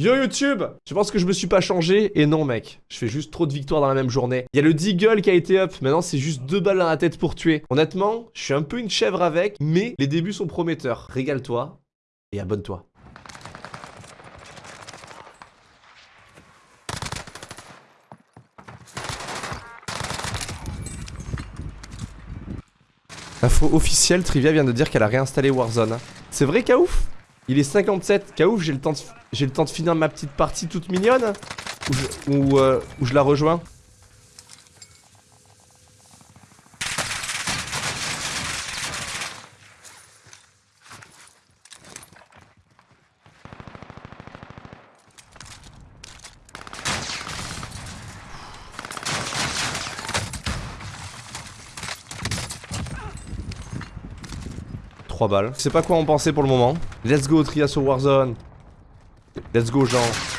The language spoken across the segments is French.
Yo YouTube Je pense que je me suis pas changé, et non mec, je fais juste trop de victoires dans la même journée. Il y a le Deagle qui a été up, maintenant c'est juste deux balles dans la tête pour tuer. Honnêtement, je suis un peu une chèvre avec, mais les débuts sont prometteurs. Régale-toi, et abonne-toi. Info officielle, Trivia vient de dire qu'elle a réinstallé Warzone. C'est vrai, Kaouf? Il est 57. Kaouf, j'ai le, temps de... le temps de finir ma petite partie toute mignonne Ou je, euh, la rejoins balles. Je sais pas quoi en penser pour le moment. Let's go Trias Warzone. Let's go Jean.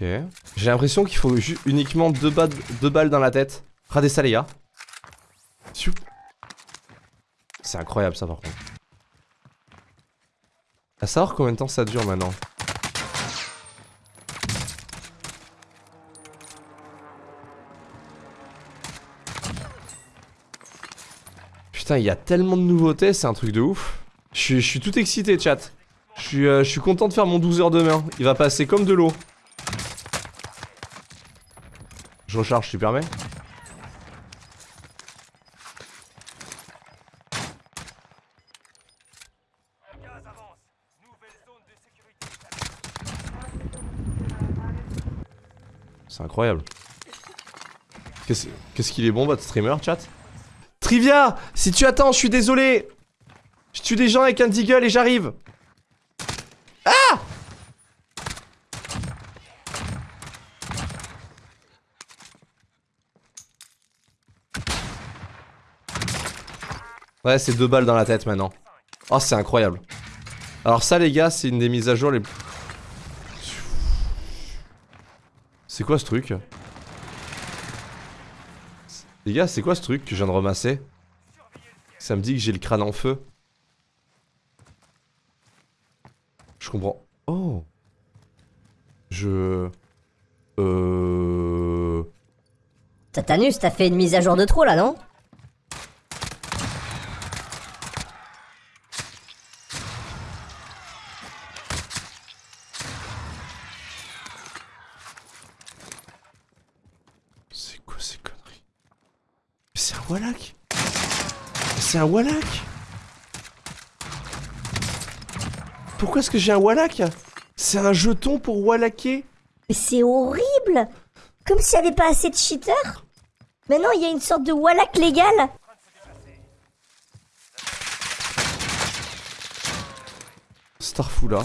J'ai l'impression qu'il faut uniquement deux, balles dans la tête. Radez ça les gars. C'est incroyable ça par contre. À savoir combien de temps ça dure maintenant. Putain, il y a tellement de nouveautés, c'est un truc de ouf. Je suis, tout excité, chat. Je suis, euh, je suis content de faire mon 12 heures demain. Il va passer comme de l'eau. Je recharge, tu permets? C'est incroyable. Qu'est-ce qu'il est bon votre streamer chat? Trivia! Si tu attends, je suis désolé. Je tue des gens avec un deagle et j'arrive Ouais, c'est deux balles dans la tête maintenant. Oh, c'est incroyable. Alors ça, les gars, c'est une des mises à jour les... C'est quoi ce truc? Les gars, c'est quoi ce truc que je viens de ramasser? Ça me dit que j'ai le crâne en feu. Je comprends. Oh Je... Euh... Tatanus, t'as fait une mise à jour de trop là, non? Wallach! C'est un Wallach! Pourquoi est-ce que j'ai un Wallach? C'est un jeton pour Wallacher Mais c'est horrible! Comme s'il n'y avait pas assez de cheaters! Maintenant il y a une sorte de Wallach légal! Starfula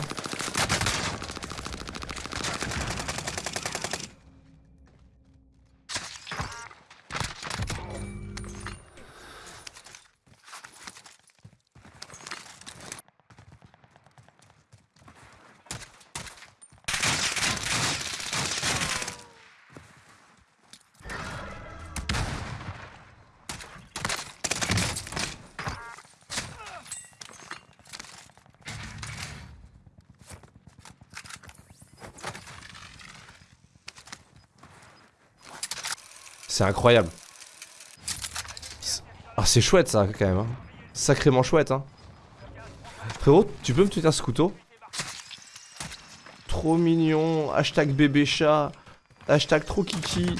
C'est incroyable. Ah, c'est chouette ça quand même. Hein. Sacrément chouette. Hein. Frérot, tu peux me tuer ce couteau? Trop mignon. Hashtag bébé chat. Hashtag trop kiki.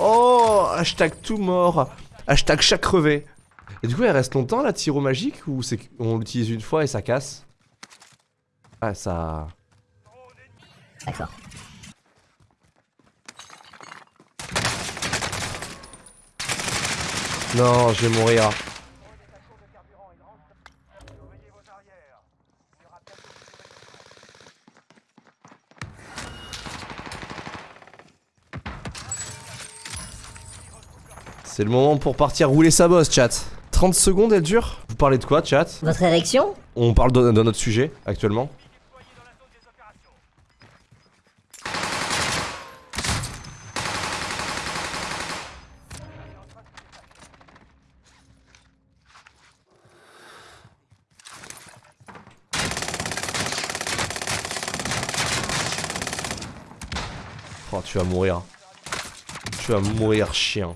Oh Hashtag tout mort. Hashtag chat crevé. Et du coup, elle reste longtemps la tiro magique ou c'est qu'on l'utilise une fois et ça casse? Ah, ça. D'accord. Non, je vais mourir. C'est le moment pour partir rouler sa bosse, chat. 30 secondes, elle dure Vous parlez de quoi, chat Votre érection? On parle de, de notre sujet, actuellement. Oh, tu vas mourir. Tu vas mourir, chien.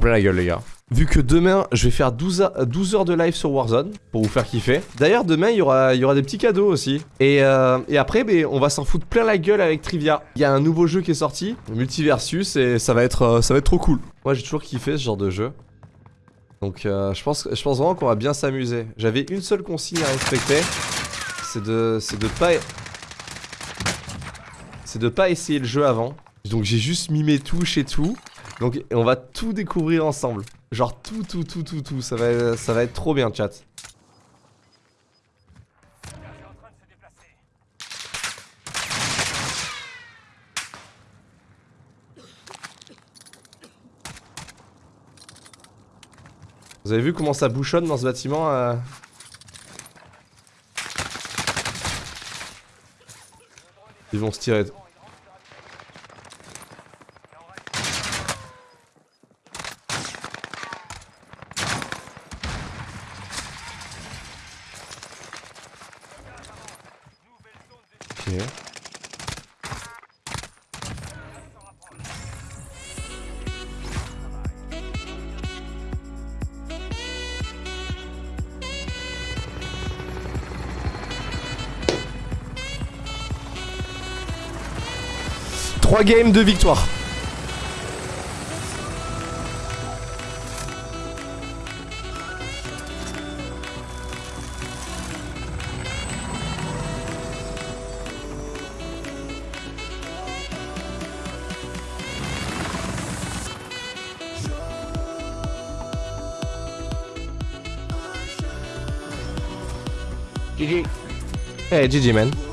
Plein la gueule les gars. Vu que demain je vais faire 12, a- 12 heures de live sur Warzone pour vous faire kiffer. D'ailleurs demain il y aura, des petits cadeaux aussi. Et, euh, après ben, on va s'en foutre plein la gueule avec Trivia. Il y a un nouveau jeu qui est sorti, Multiversus, et ça va être, euh, ça va être trop cool. Moi j'ai toujours kiffé ce genre de jeu. Donc euh, je, pense, vraiment qu'on va bien s'amuser. J'avais une seule consigne à respecter. C'est de, de pas... Essayer le jeu avant. Donc j'ai juste mis mes touches et tout. Donc on va tout découvrir ensemble. Genre tout, tout, tout, tout, tout. Ça va, ça va être trop bien, chat. Vous avez vu comment ça bouchonne dans ce bâtiment euh Ils vont se tirer. Trois games de victoire. GG. Hey, GG man.